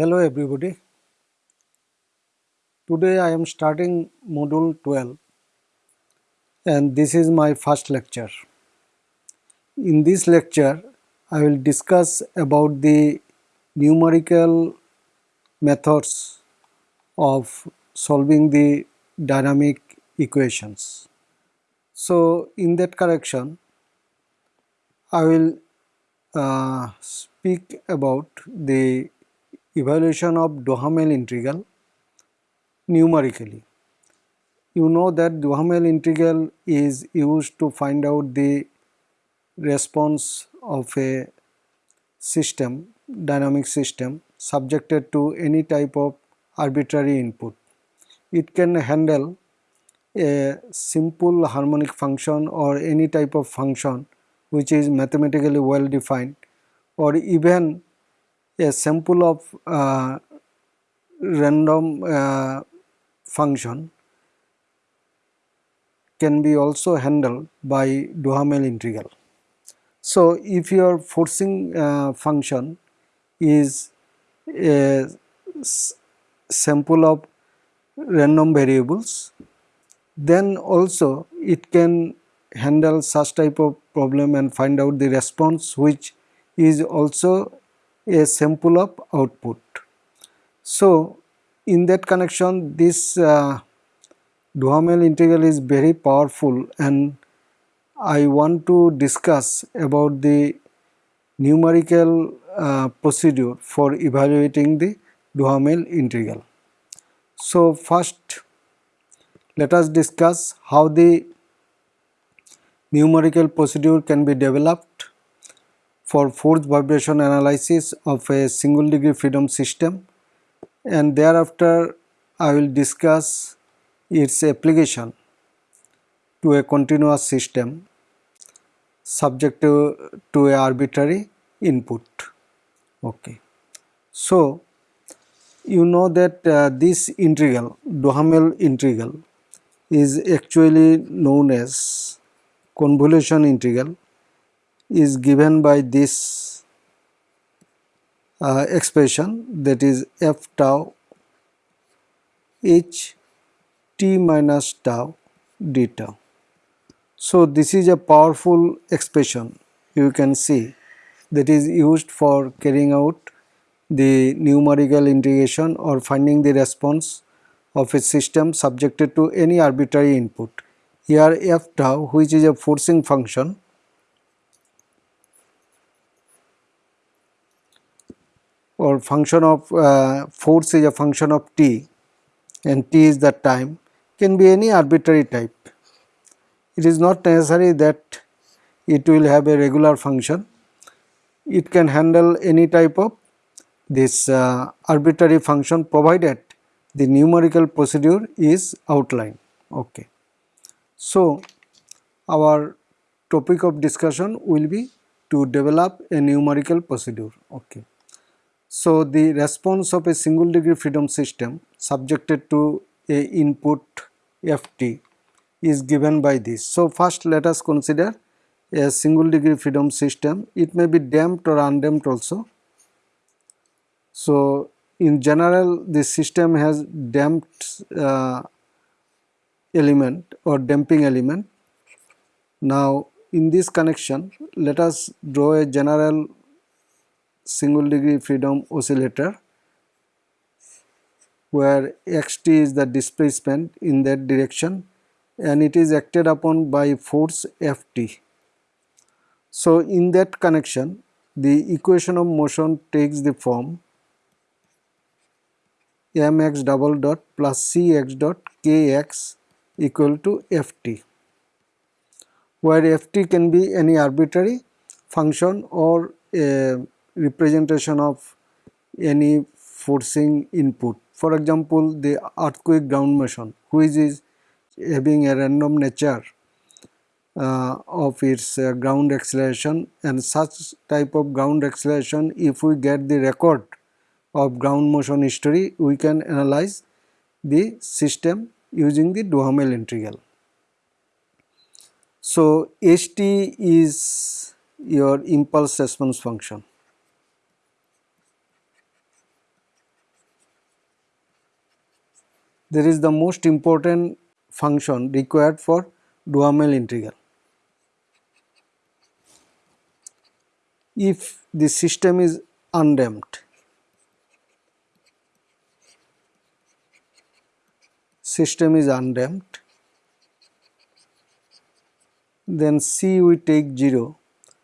Hello everybody. Today I am starting module 12 and this is my first lecture. In this lecture I will discuss about the numerical methods of solving the dynamic equations. So in that correction I will uh, speak about the evaluation of Duhamel integral numerically. You know that Duhamel integral is used to find out the response of a system, dynamic system subjected to any type of arbitrary input. It can handle a simple harmonic function or any type of function which is mathematically well defined or even a sample of uh, random uh, function can be also handled by Duhamel integral. So, if your forcing uh, function is a sample of random variables, then also it can handle such type of problem and find out the response which is also a sample of output. So, in that connection this uh, Duhamel integral is very powerful and I want to discuss about the numerical uh, procedure for evaluating the Duhamel integral. So first let us discuss how the numerical procedure can be developed for force vibration analysis of a single degree freedom system and thereafter I will discuss its application to a continuous system subject to, to a arbitrary input. Okay. So, you know that uh, this integral, Duhamel integral is actually known as convolution integral is given by this uh, expression that is f tau h t minus tau d tau. So, this is a powerful expression you can see that is used for carrying out the numerical integration or finding the response of a system subjected to any arbitrary input. Here f tau which is a forcing function or function of uh, force is a function of t and t is the time can be any arbitrary type. It is not necessary that it will have a regular function. It can handle any type of this uh, arbitrary function provided the numerical procedure is outlined. Okay. So, our topic of discussion will be to develop a numerical procedure. Okay. So, the response of a single degree freedom system subjected to a input ft is given by this. So, first let us consider a single degree freedom system. It may be damped or undamped also. So, in general this system has damped uh, element or damping element. Now, in this connection let us draw a general single degree freedom oscillator where xt is the displacement in that direction and it is acted upon by force ft. So, in that connection the equation of motion takes the form mx double dot plus cx dot kx equal to ft where ft can be any arbitrary function or a representation of any forcing input for example, the earthquake ground motion which is having a random nature uh, of its uh, ground acceleration and such type of ground acceleration if we get the record of ground motion history we can analyze the system using the Duhamel integral. So, Ht is your impulse response function there is the most important function required for Duhamel integral. If the system is undamped, system is undamped, then C we take 0.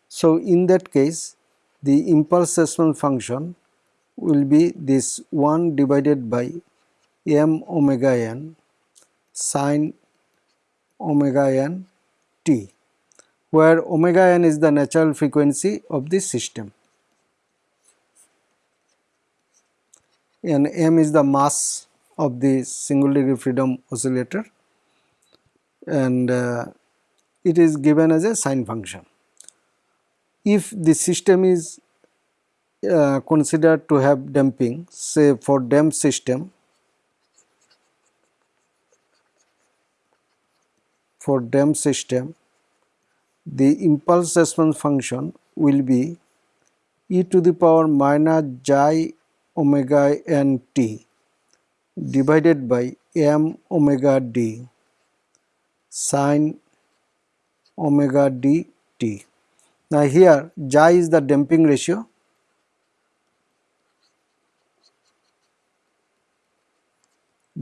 So, in that case the impulse response function will be this 1 divided by m omega n sine omega n t where omega n is the natural frequency of the system and m is the mass of the single degree freedom oscillator and uh, it is given as a sine function. If the system is uh, considered to have damping say for damped system for damped system the impulse response function will be e to the power minus j omega n t divided by m omega d sine omega d t. Now here j is the damping ratio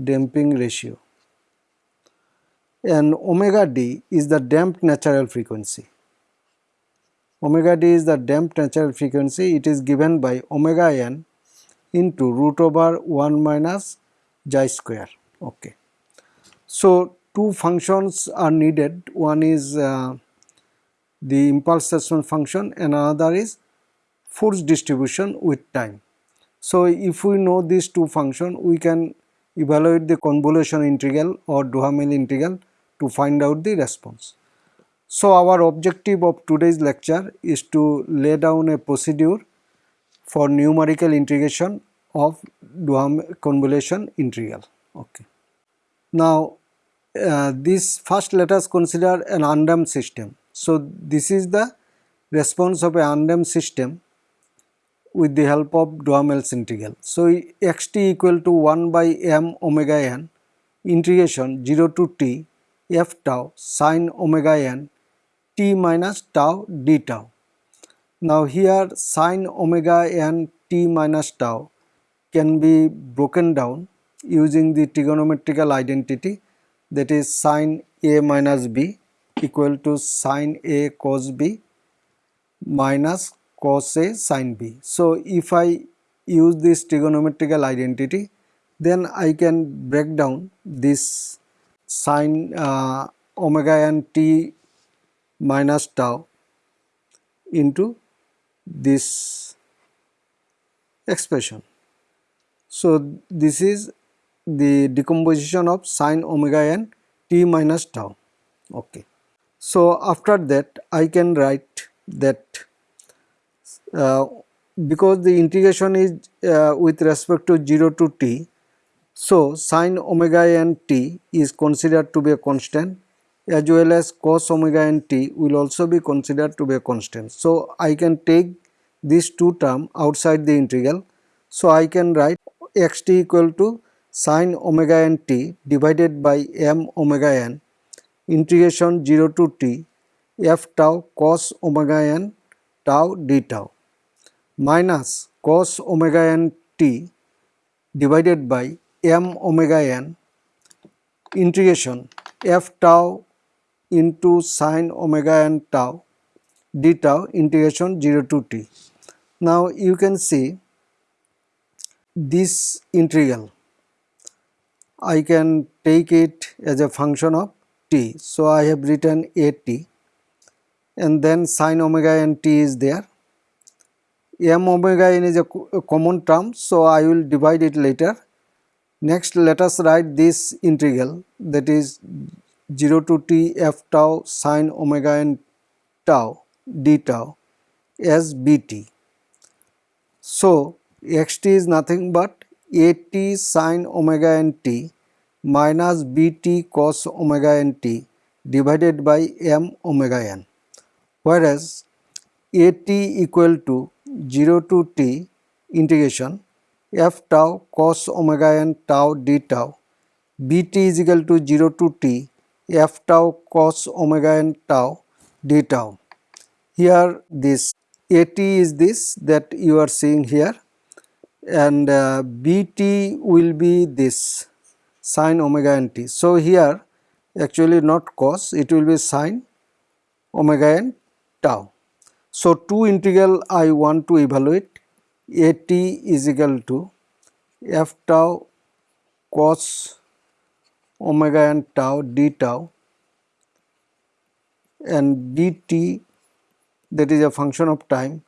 damping ratio and omega d is the damped natural frequency. Omega d is the damped natural frequency it is given by omega n into root over 1 minus j square. Okay. So, two functions are needed one is uh, the impulse response function and another is force distribution with time. So, if we know these two functions we can evaluate the convolution integral or Duhamel integral to find out the response. So our objective of today's lecture is to lay down a procedure for numerical integration of Duhamel convolution integral. Okay. Now uh, this first let us consider an undamped system. So this is the response of a undamped system with the help of Duhamel's integral. So xt equal to 1 by m omega n integration 0 to t f tau sine omega n t minus tau d tau. Now here sine omega n t minus tau can be broken down using the trigonometrical identity that is sine a minus b equal to sine a cos b minus cos a sine b. So if I use this trigonometrical identity then I can break down this sine uh, omega n t minus tau into this expression. So, this is the decomposition of sine omega n t minus tau. Okay. So, after that I can write that uh, because the integration is uh, with respect to 0 to t so, sin omega n t is considered to be a constant as well as cos omega n t will also be considered to be a constant. So, I can take these two term outside the integral. So, I can write x t equal to sin omega n t divided by m omega n integration 0 to t f tau cos omega n tau d tau minus cos omega n t divided by m omega n integration f tau into sine omega n tau d tau integration 0 to t. Now you can see this integral I can take it as a function of t. So I have written a t and then sine omega n t is there. m omega n is a, a common term so I will divide it later Next let us write this integral that is 0 to t f tau sine omega n tau d tau as bt. So xt is nothing but at sine omega n t minus bt cos omega n t divided by m omega n whereas at equal to 0 to t integration f tau cos omega n tau d tau bt is equal to 0 to t f tau cos omega n tau d tau. Here this at is this that you are seeing here and uh, bt will be this sine omega n t. So, here actually not cos it will be sine omega n tau. So, two integral I want to evaluate a t is equal to f tau cos omega n tau d tau and dt that is a function of time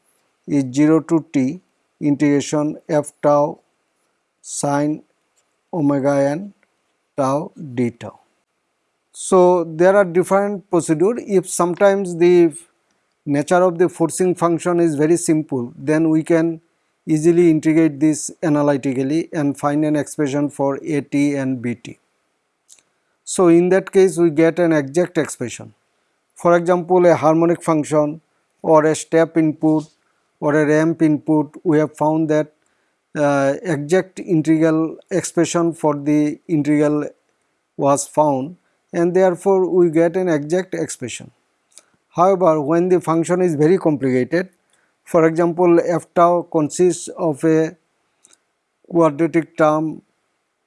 is 0 to t integration f tau sine omega n tau d tau. So, there are different procedure if sometimes the nature of the forcing function is very simple then we can easily integrate this analytically and find an expression for AT and BT. So, in that case we get an exact expression. For example, a harmonic function or a step input or a ramp input we have found that uh, exact integral expression for the integral was found and therefore we get an exact expression. However, when the function is very complicated, for example, f tau consists of a quadratic term,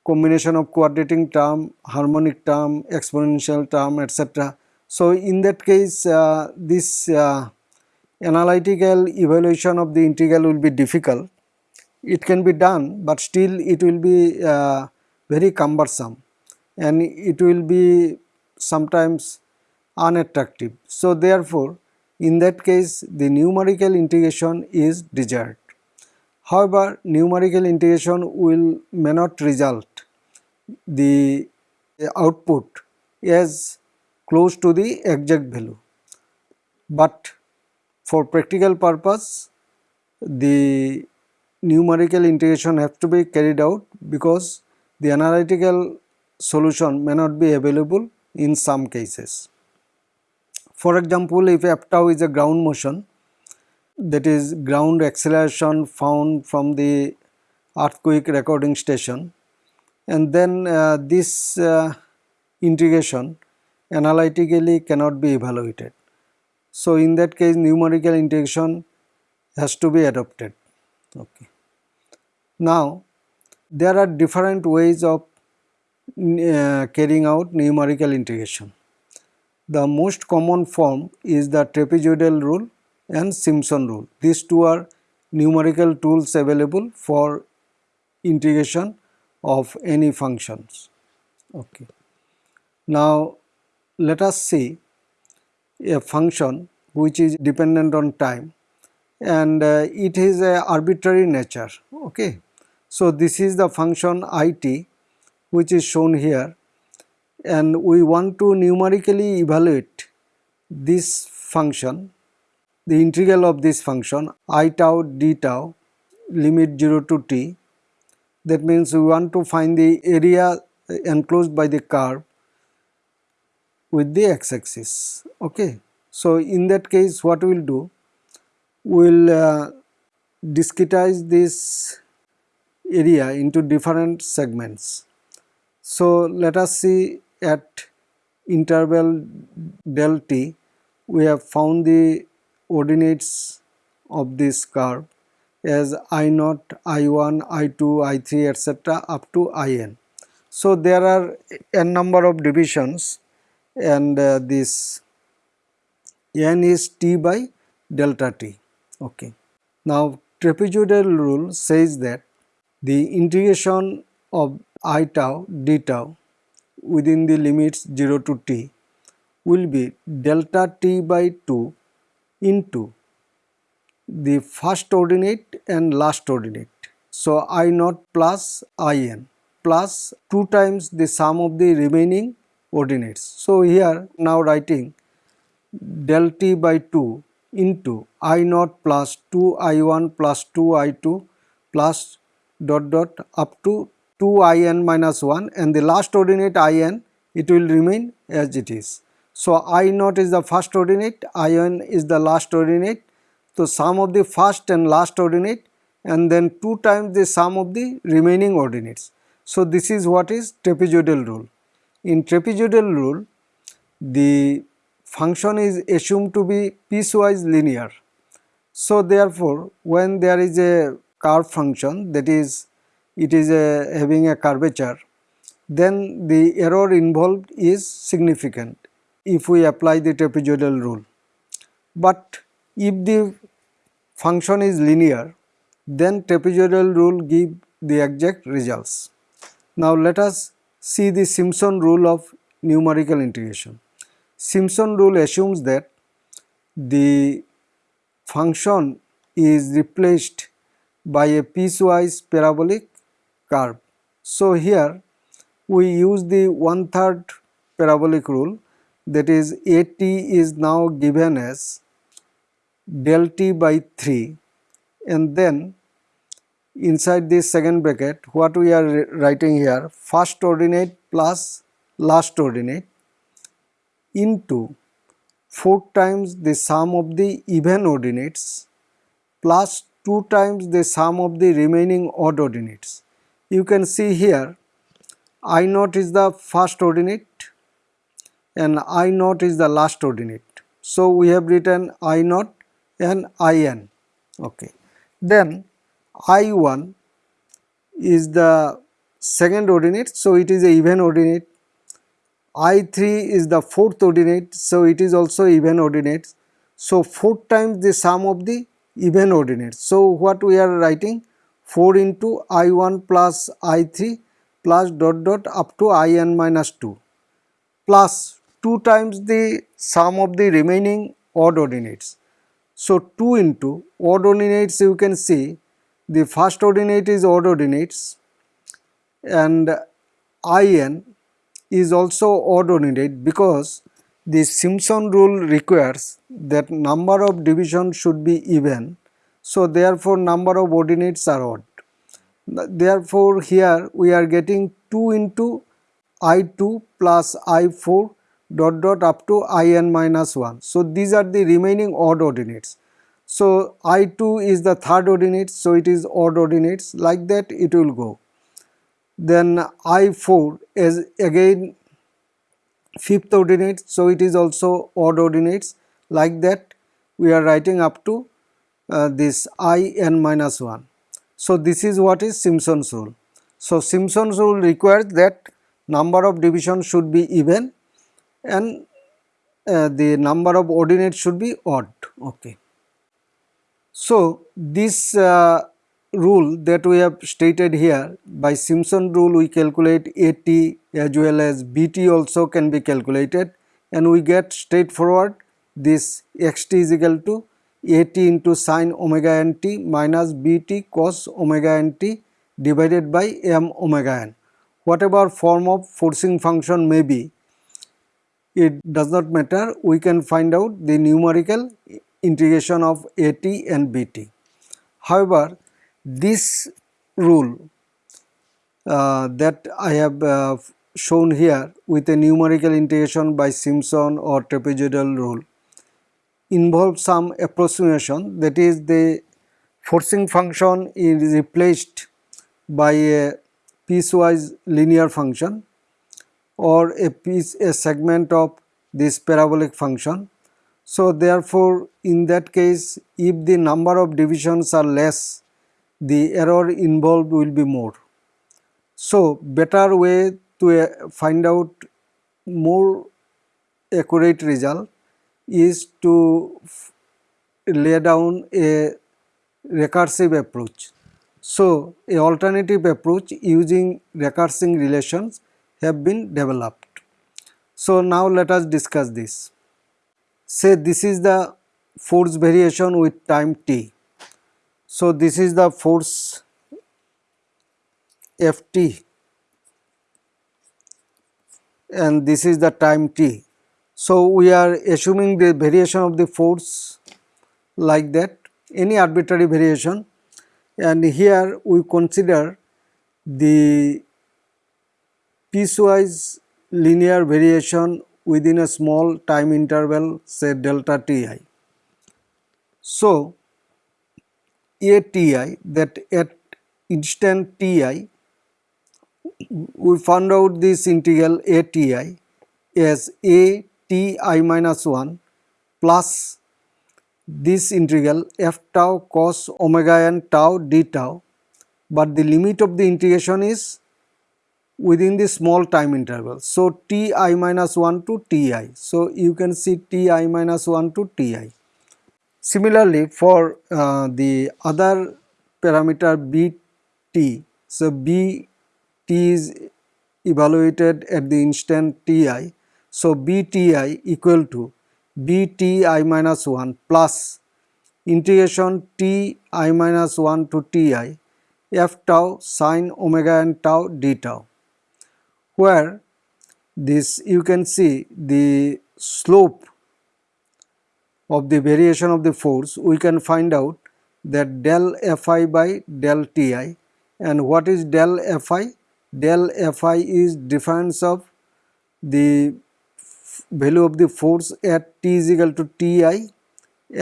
combination of quadratic term, harmonic term, exponential term, etc. So, in that case, uh, this uh, analytical evaluation of the integral will be difficult. It can be done, but still it will be uh, very cumbersome and it will be sometimes unattractive. So, therefore, in that case the numerical integration is desired. However, numerical integration will may not result the output as close to the exact value. But for practical purpose the numerical integration has to be carried out because the analytical solution may not be available in some cases. For example, if f tau is a ground motion that is ground acceleration found from the earthquake recording station and then uh, this uh, integration analytically cannot be evaluated. So, in that case numerical integration has to be adopted. Okay. Now, there are different ways of uh, carrying out numerical integration. The most common form is the trapezoidal rule and Simpson rule. These two are numerical tools available for integration of any functions. Okay. Now, let us see a function which is dependent on time and uh, it is a arbitrary nature. Okay. So, this is the function it which is shown here and we want to numerically evaluate this function the integral of this function i tau d tau limit 0 to t. That means we want to find the area enclosed by the curve with the x-axis okay? So in that case what we will do? We will uh, discretize this area into different segments. So let us see at interval del t we have found the ordinates of this curve as i naught, i1, i2, i3 etc. up to in. So, there are n number of divisions and uh, this n is t by delta t. Okay. Now, trapezoidal rule says that the integration of i tau d tau within the limits 0 to t will be delta t by 2 into the first ordinate and last ordinate. So, I naught plus I n plus 2 times the sum of the remaining ordinates. So, here now writing del t by 2 into I naught plus 2 I 1 plus 2 I 2 plus dot dot up to 2 in minus 1 and the last ordinate in it will remain as it is. So, i naught is the first ordinate, in is the last ordinate. So, sum of the first and last ordinate and then 2 times the sum of the remaining ordinates. So, this is what is trapezoidal rule. In trapezoidal rule, the function is assumed to be piecewise linear. So, therefore, when there is a curve function that is it is a, having a curvature, then the error involved is significant if we apply the trapezoidal rule. But if the function is linear, then trapezoidal rule give the exact results. Now let us see the Simpson rule of numerical integration. Simpson rule assumes that the function is replaced by a piecewise parabolic curve. So here we use the one third parabolic rule that is at is now given as del t by 3 and then inside this second bracket what we are writing here first ordinate plus last ordinate into 4 times the sum of the even ordinates plus 2 times the sum of the remaining odd ordinates. You can see here I naught is the first ordinate and I naught is the last ordinate. So we have written I naught and In. Okay. Then I1 is the second ordinate, so it is a even ordinate. I3 is the fourth ordinate, so it is also even ordinate. So 4 times the sum of the even ordinates. So what we are writing 4 into I1 plus I3 plus dot dot up to In minus 2 plus 2 times the sum of the remaining odd ordinates. So 2 into odd ordinates you can see the first ordinate is odd ordinates and In is also odd ordinate because the Simpson rule requires that number of divisions should be even. So therefore number of ordinates are odd. Therefore here we are getting 2 into I2 plus I4 dot dot up to in minus 1. So these are the remaining odd ordinates. So I2 is the third ordinate, so it is odd ordinates like that it will go. Then I4 is again fifth ordinate, so it is also odd ordinates like that we are writing up to uh, this in minus 1. So this is what is Simpson's rule. So Simpson's rule requires that number of divisions should be even and uh, the number of ordinates should be odd. Okay. So, this uh, rule that we have stated here by Simpson rule we calculate AT as well as BT also can be calculated and we get straightforward this xt is equal to AT into sine omega n t minus BT cos omega n t divided by m omega n. Whatever form of forcing function may be it does not matter we can find out the numerical integration of AT and BT. However, this rule uh, that I have uh, shown here with a numerical integration by Simpson or trapezoidal rule involves some approximation that is the forcing function is replaced by a piecewise linear function or a piece a segment of this parabolic function. So therefore in that case if the number of divisions are less the error involved will be more. So better way to uh, find out more accurate result is to lay down a recursive approach. So a alternative approach using recursive relations have been developed. So now let us discuss this. Say this is the force variation with time t. So this is the force Ft and this is the time t. So we are assuming the variation of the force like that any arbitrary variation and here we consider the piecewise linear variation within a small time interval say delta ti. So, a ti that at instant ti we found out this integral a ti as a ti minus 1 plus this integral f tau cos omega n tau d tau but the limit of the integration is within the small time interval. So, ti minus 1 to ti. So, you can see ti minus 1 to ti. Similarly, for uh, the other parameter bt, so bt is evaluated at the instant ti. So, bti equal to bti minus 1 plus integration ti minus 1 to ti f tau sine omega n tau d tau where this you can see the slope of the variation of the force we can find out that del fi by del ti and what is del fi? Del fi is difference of the value of the force at t is equal to ti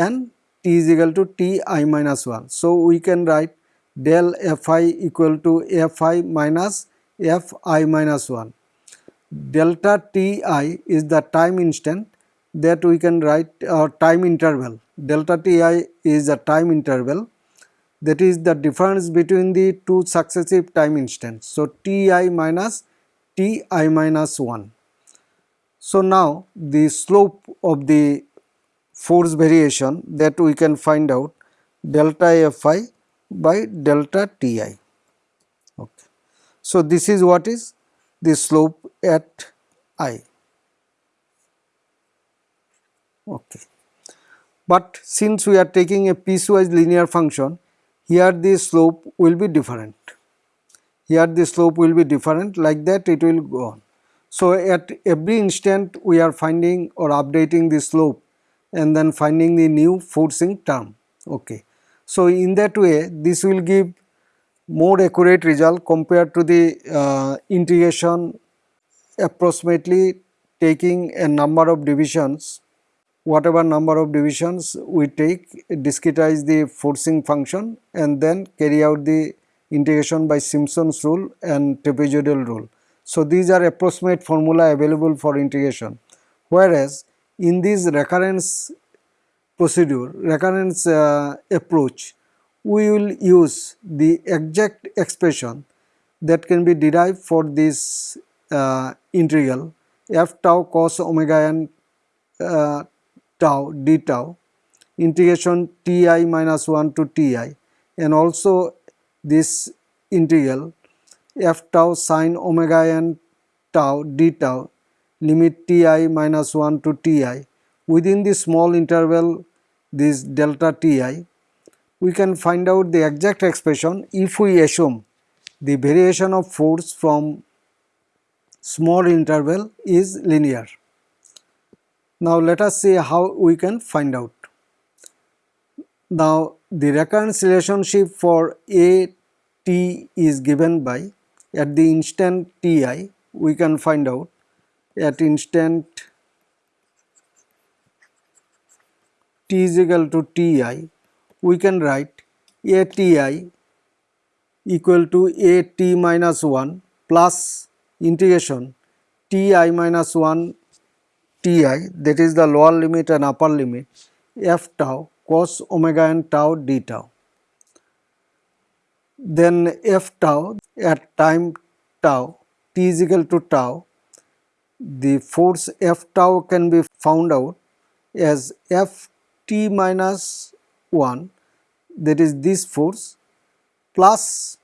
and t is equal to ti minus 1. So, we can write del fi equal to fi minus fi minus 1. Delta ti is the time instant that we can write our time interval. Delta ti is a time interval that is the difference between the two successive time instants. So, ti minus ti minus 1. So, now the slope of the force variation that we can find out delta fi by delta ti. Okay. So, this is what is the slope at i. Okay. But since we are taking a piecewise linear function, here the slope will be different. Here the slope will be different like that it will go on. So, at every instant we are finding or updating the slope and then finding the new forcing term. Okay. So, in that way this will give more accurate result compared to the uh, integration approximately taking a number of divisions whatever number of divisions we take discretize the forcing function and then carry out the integration by Simpson's rule and trapezoidal rule. So, these are approximate formula available for integration. Whereas in this recurrence procedure recurrence uh, approach we will use the exact expression that can be derived for this uh, integral f tau cos omega n uh, tau d tau integration ti minus 1 to ti and also this integral f tau sine omega n tau d tau limit ti minus 1 to ti within the small interval this delta ti we can find out the exact expression if we assume the variation of force from small interval is linear. Now let us see how we can find out. Now the recurrence relationship for A t is given by at the instant ti we can find out at instant t is equal to ti we can write a ti equal to a t minus 1 plus integration ti minus 1 ti that is the lower limit and upper limit f tau cos omega n tau d tau. Then f tau at time tau t is equal to tau the force f tau can be found out as f t minus 1 that is this force plus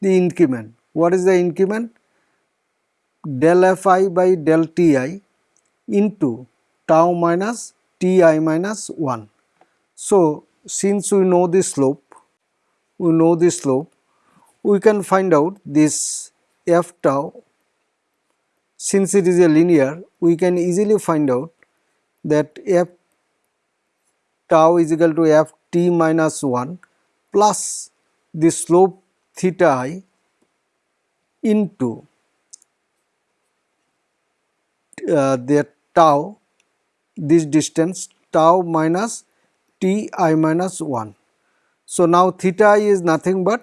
the increment. What is the increment? Del fi by del ti into tau minus ti minus 1. So, since we know the slope, we know the slope, we can find out this f tau. Since it is a linear, we can easily find out that f tau is equal to f t minus 1 plus the slope theta i into uh, that tau this distance tau minus t i minus 1. So, now theta i is nothing but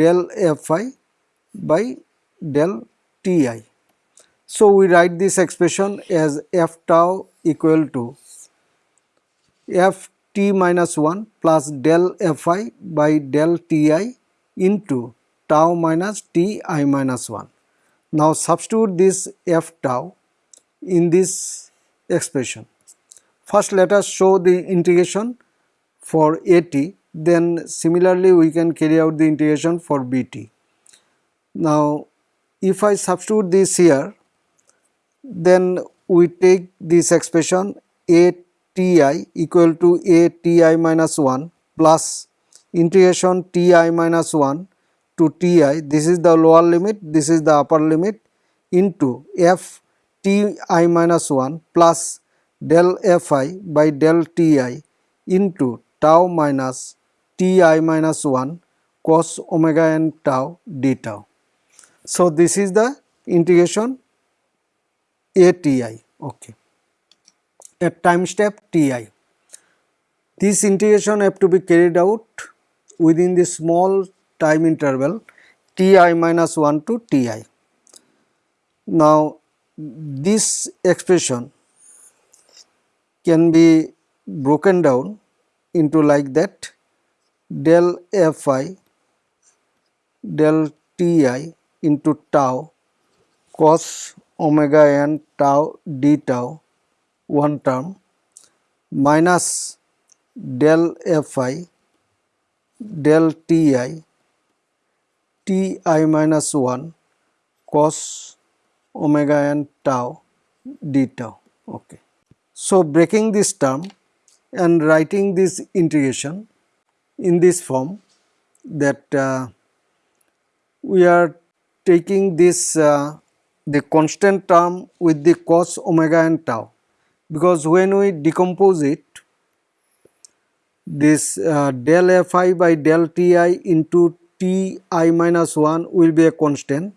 del f i by del ti. So, we write this expression as f tau equal to f t minus 1 plus del fi by del ti into tau minus ti minus 1. Now, substitute this f tau in this expression. First, let us show the integration for at, then similarly we can carry out the integration for bt. Now, if I substitute this here, then we take this expression ati equal to ati minus 1 plus integration ti minus 1 to ti this is the lower limit this is the upper limit into f ti minus 1 plus del fi by del ti into tau minus ti minus 1 cos omega n tau d tau. So, this is the integration ATI okay at time step Ti. This integration have to be carried out within the small time interval Ti minus 1 to Ti. Now this expression can be broken down into like that del Fi del Ti into tau cos omega n tau d tau one term minus del fi del ti ti minus 1 cos omega n tau d tau. Okay. So breaking this term and writing this integration in this form that uh, we are taking this uh, the constant term with the cos omega and tau because when we decompose it this uh, del fi by del ti into ti minus 1 will be a constant.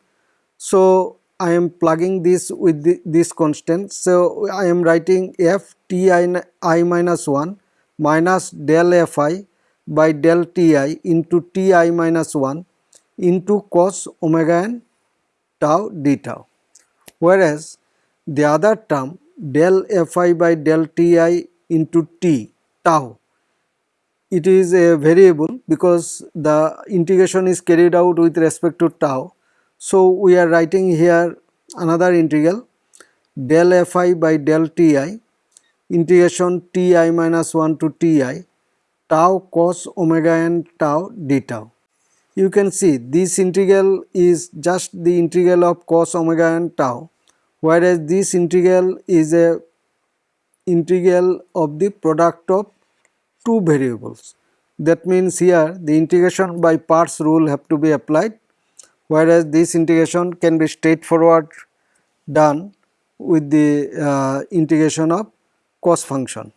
So, I am plugging this with the, this constant. So, I am writing f ti i minus 1 minus del fi by del ti into ti minus 1 into cos omega n tau d tau whereas the other term del fi by del ti into t tau it is a variable because the integration is carried out with respect to tau. So, we are writing here another integral del fi by del ti integration ti minus 1 to ti tau cos omega n tau d tau. You can see this integral is just the integral of cos omega n tau whereas this integral is a integral of the product of two variables. That means here the integration by parts rule have to be applied whereas this integration can be straightforward done with the uh, integration of cos function.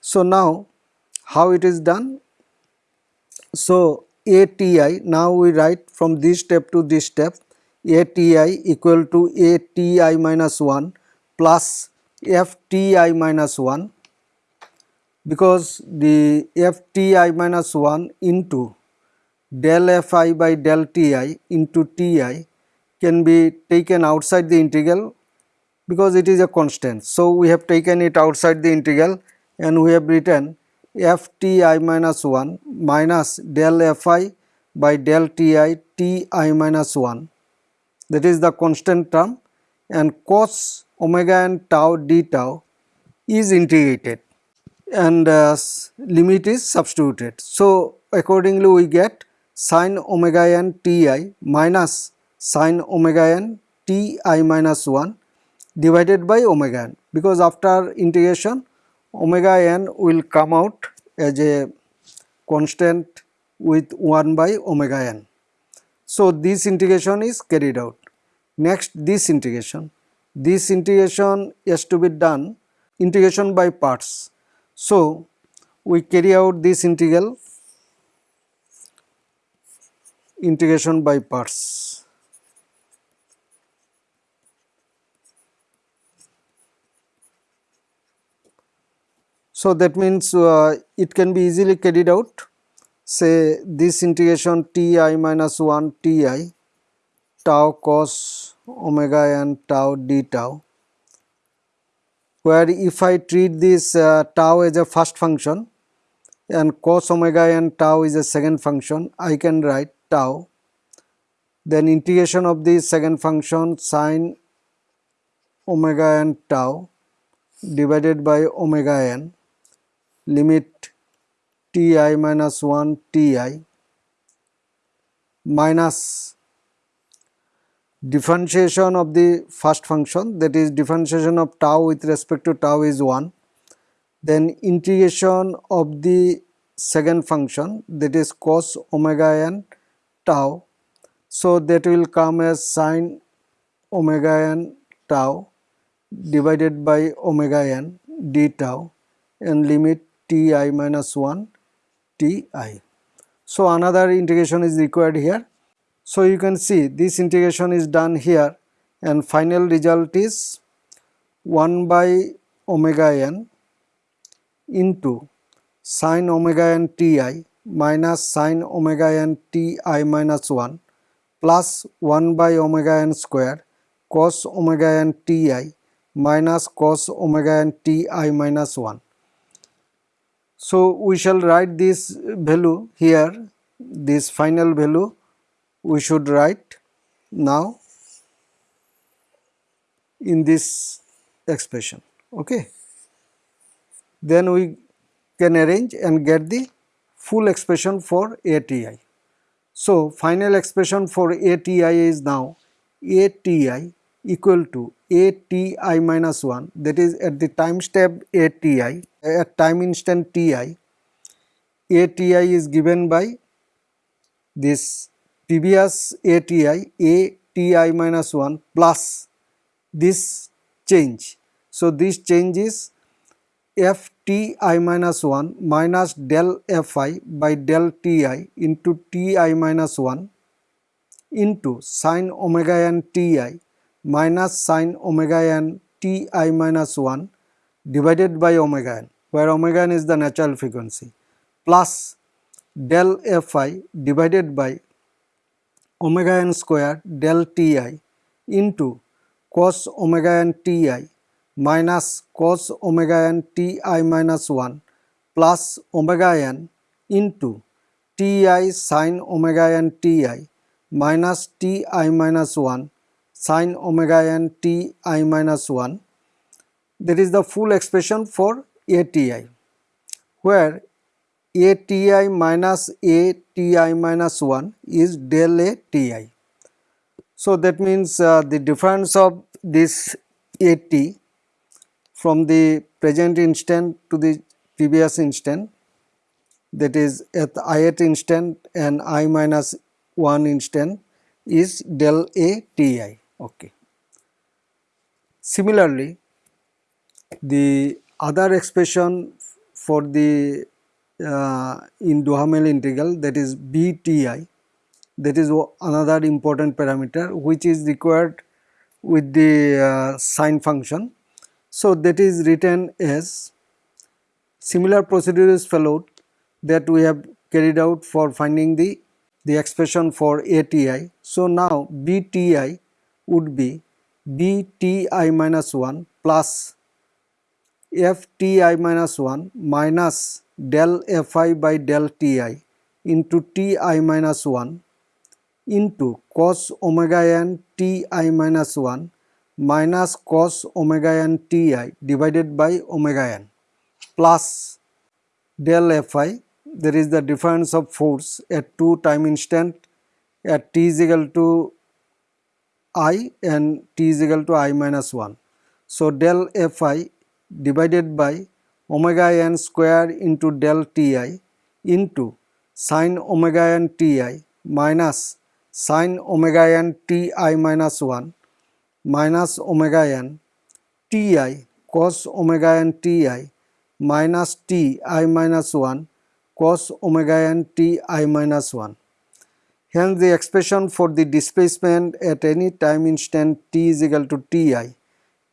So now how it is done? So ATI now we write from this step to this step ATI equal to ATI minus 1 plus FTI minus 1 because the FTI minus 1 into del Fi by del Ti into Ti can be taken outside the integral because it is a constant. So, we have taken it outside the integral and we have written Fti minus 1 minus del Fi by del Ti Ti minus 1 that is the constant term and cos omega and tau d tau is integrated and uh, limit is substituted. So, accordingly we get sin omega n ti minus sin omega n ti minus 1 divided by omega n because after integration omega n will come out as a constant with 1 by omega n. So, this integration is carried out. Next this integration. This integration has to be done integration by parts. So, we carry out this integral integration by parts. So, that means uh, it can be easily carried out. Say this integration ti minus 1 ti tau cos omega n tau d tau where if I treat this uh, tau as a first function and cos omega n tau is a second function I can write tau. Then integration of the second function sine omega n tau divided by omega n limit ti minus 1 ti minus differentiation of the first function that is differentiation of tau with respect to tau is 1 then integration of the second function that is cos omega n tau. So that will come as sine omega n tau divided by omega n d tau and limit ti minus 1 ti. So another integration is required here so you can see this integration is done here and final result is 1 by omega n into sine omega n ti minus sine omega n ti minus 1 plus 1 by omega n square cos omega n ti minus cos omega n ti minus 1. So we shall write this value here this final value. We should write now in this expression okay? Then we can arrange and get the full expression for ATI. So final expression for ATI is now ATI equal to ATI minus 1 that is at the time step ATI at time instant TI ATI is given by this previous ATI ATI minus 1 plus this change. So, this change is FTI minus 1 minus del Fi by del Ti into Ti minus 1 into sine omega n Ti minus sine omega n t i minus minus 1 divided by omega n where omega n is the natural frequency plus del Fi divided by omega n square del Ti into cos omega n Ti minus cos omega n Ti minus 1 plus omega n into Ti sin omega n Ti minus Ti minus 1 sin omega n Ti minus 1 that is the full expression for ATI where ATI minus ATI minus 1 is del ATI. So that means uh, the difference of this AT from the present instant to the previous instant that is at ith instant and i minus 1 instant is del ATI. Okay. Similarly, the other expression for the uh, in Duhamel integral that is BTI that is another important parameter which is required with the uh, sine function. So, that is written as similar procedure is followed that we have carried out for finding the, the expression for ATI. So, now BTI would be BTI minus 1 plus FTI minus 1 minus del fi by del ti into ti minus 1 into cos omega n ti minus 1 minus cos omega n ti divided by omega n plus del fi there is the difference of force at two time instant at t is equal to i and t is equal to i minus 1. So, del fi divided by omega n square into del ti into sine omega n ti minus sine omega n ti minus 1 minus omega n ti cos omega n ti minus ti minus 1 cos omega n ti minus 1. Hence, the expression for the displacement at any time instant t is equal to ti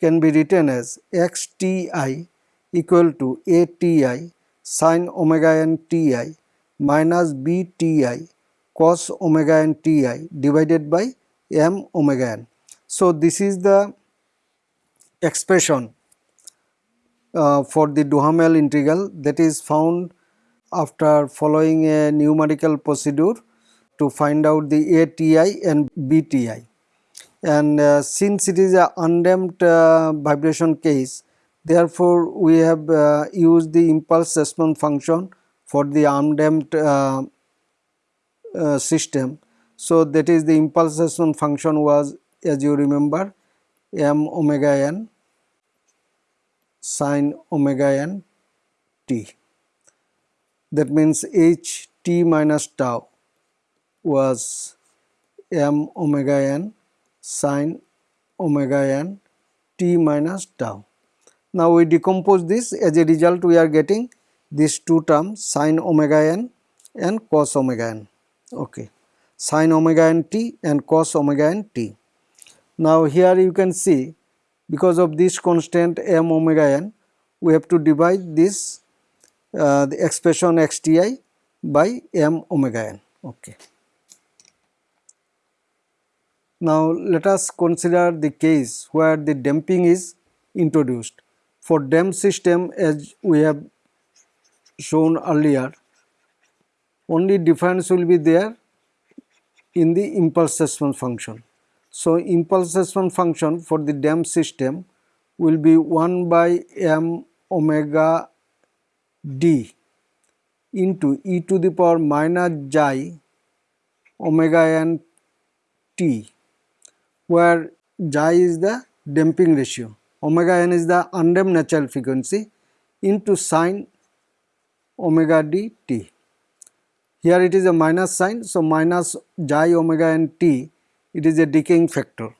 can be written as xti equal to ATI sine omega n Ti minus BTI cos omega n Ti divided by m omega n. So, this is the expression uh, for the Duhamel integral that is found after following a numerical procedure to find out the ATI and BTI. And uh, since it is a undamped uh, vibration case, therefore we have uh, used the impulse response function for the undamped uh, uh, system. So, that is the impulse response function was as you remember m omega n sine omega n t. That means h t minus tau was m omega n sine omega n t minus tau. Now we decompose this as a result we are getting these two terms sine omega n and cos omega n okay sine omega n t and cos omega n t. Now here you can see because of this constant m omega n we have to divide this uh, the expression xti by m omega n okay. Now let us consider the case where the damping is introduced. For damped system as we have shown earlier only difference will be there in the impulse response function. So, impulse response function for the damped system will be 1 by m omega d into e to the power minus j omega n t where J is the damping ratio omega n is the undamped natural frequency into sine omega d t. Here it is a minus sign, so minus J omega n t, it is a decaying factor.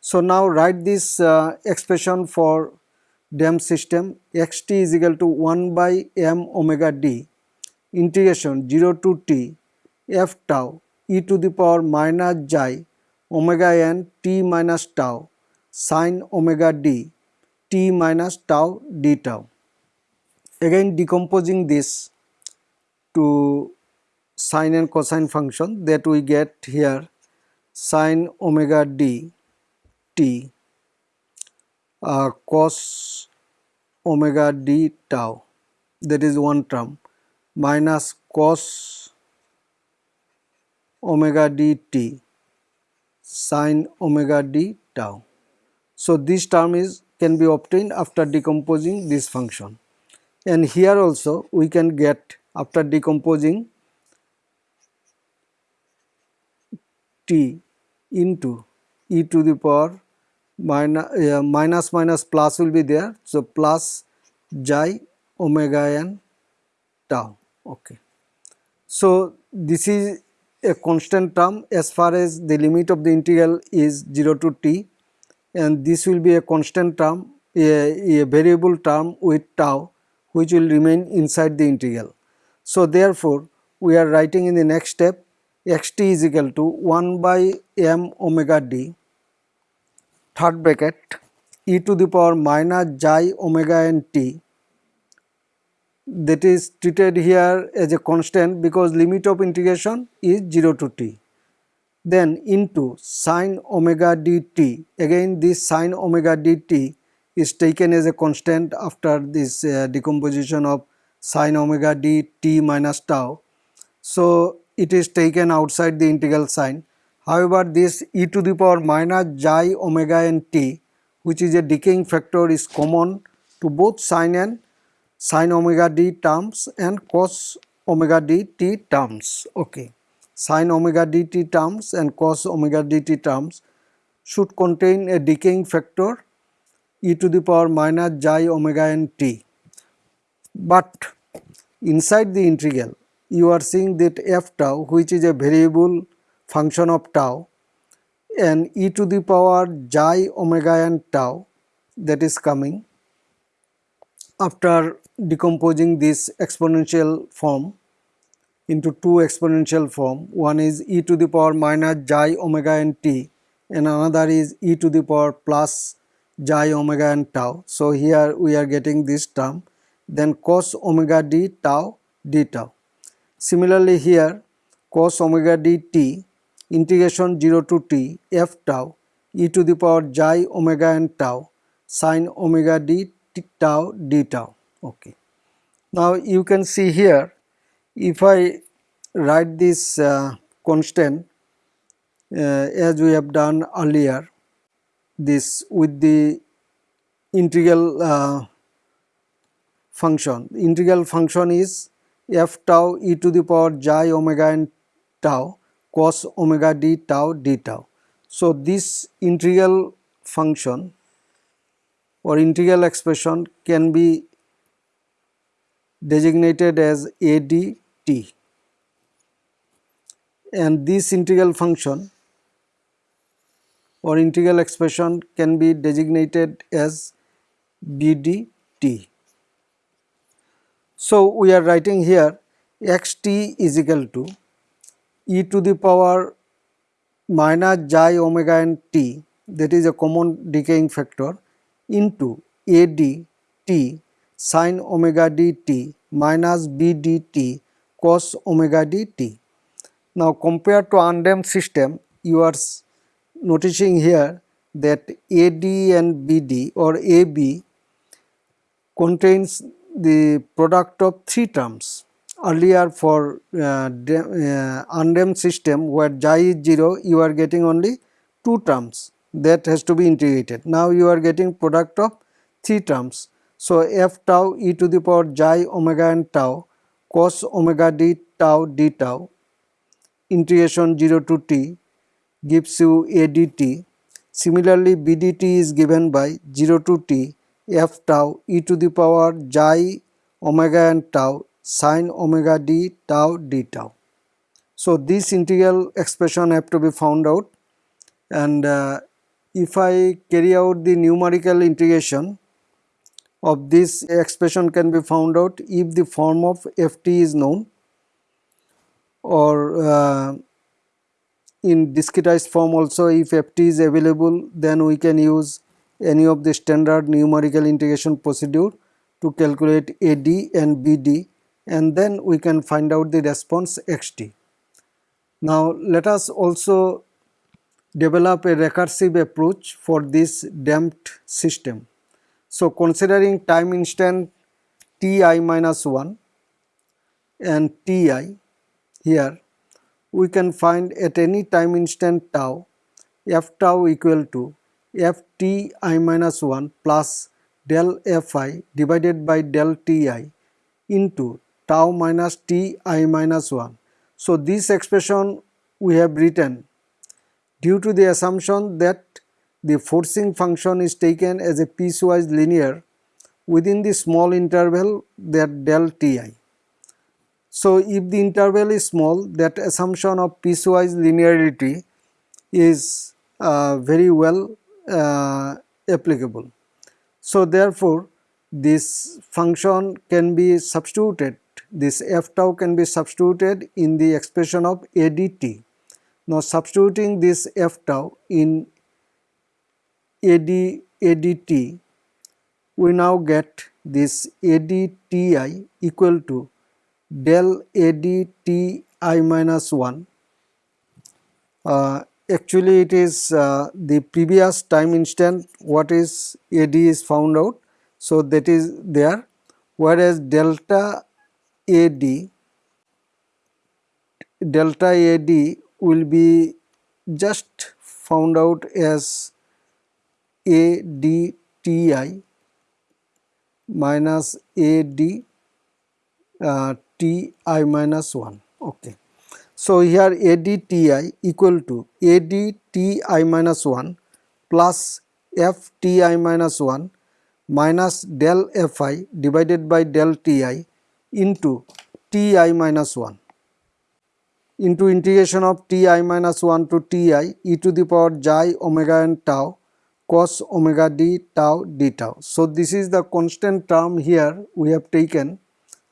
So now write this uh, expression for damped system xt is equal to 1 by m omega d integration 0 to t f tau e to the power minus xi omega n t minus tau sine omega d t minus tau d tau. Again decomposing this to sine and cosine function that we get here sine omega d t uh, cos omega d tau that is one term minus cos omega d t sine omega d tau. So, this term is can be obtained after decomposing this function and here also we can get after decomposing t into e to the power minus, uh, minus minus plus will be there. So, plus xi omega n tau. Okay. So, this is a constant term as far as the limit of the integral is 0 to t and this will be a constant term a, a variable term with tau which will remain inside the integral. So, therefore, we are writing in the next step xt is equal to 1 by m omega d third bracket e to the power minus xi omega n t that is treated here as a constant because limit of integration is 0 to t. Then into sine omega dt again this sine omega dt is taken as a constant after this uh, decomposition of sine omega d t minus tau. So, it is taken outside the integral sign. However, this e to the power minus xi omega n t which is a decaying factor is common to both sine and sine omega d terms and cos omega d t terms. Okay. Sine omega d t terms and cos omega d t terms should contain a decaying factor e to the power minus xi omega n t. But inside the integral you are seeing that f tau which is a variable function of tau and e to the power xi omega n tau that is coming after decomposing this exponential form into two exponential form one is e to the power minus xi omega n t and another is e to the power plus xi omega n tau. So, here we are getting this term then cos omega d tau d tau. Similarly here cos omega dt integration 0 to t f tau e to the power xi omega n tau sine omega d t tau d tau. Okay. Now you can see here if I write this uh, constant uh, as we have done earlier this with the integral uh, function. Integral function is f tau e to the power xi omega n tau cos omega d tau d tau. So, this integral function or integral expression can be designated as ADT and this integral function or integral expression can be designated as BDT. So, we are writing here xt is equal to e to the power minus xi omega n t that is a common decaying factor into a sine omega d t minus b dt cos omega d t. Now compared to undamped system you are noticing here that AD and BD or AB contains the product of three terms earlier for uh, uh, undamped system where xi is 0 you are getting only two terms that has to be integrated. Now you are getting product of three terms. So f tau e to the power xi omega and tau cos omega d tau d tau integration 0 to t gives you ADT. Similarly BDT is given by 0 to t f tau e to the power xi omega and tau sine omega d tau d tau. So this integral expression have to be found out and uh, if I carry out the numerical integration of this expression can be found out if the form of ft is known or uh, in discretized form also if ft is available then we can use any of the standard numerical integration procedure to calculate AD and BD and then we can find out the response xt. Now let us also develop a recursive approach for this damped system. So considering time instant ti minus 1 and ti here we can find at any time instant tau f tau equal to f t i minus 1 plus del fi divided by del ti into tau minus t i minus 1. So, this expression we have written due to the assumption that the forcing function is taken as a piecewise linear within the small interval that del ti. So, if the interval is small that assumption of piecewise linearity is uh, very well uh, applicable. So, therefore, this function can be substituted this f tau can be substituted in the expression of ADT. Now substituting this f tau in AD, ADT, we now get this ADTI equal to del ADTI minus 1. Uh, actually it is uh, the previous time instant what is AD is found out. So that is there whereas delta AD delta AD will be just found out as ADTI minus AD uh, TI minus 1 okay. So here ADTI equal to ADTI minus 1 plus FTI minus 1 minus del Fi divided by del Ti into Ti minus 1 into integration of Ti minus 1 to Ti e to the power xi omega n tau cos omega d tau d tau. So this is the constant term here we have taken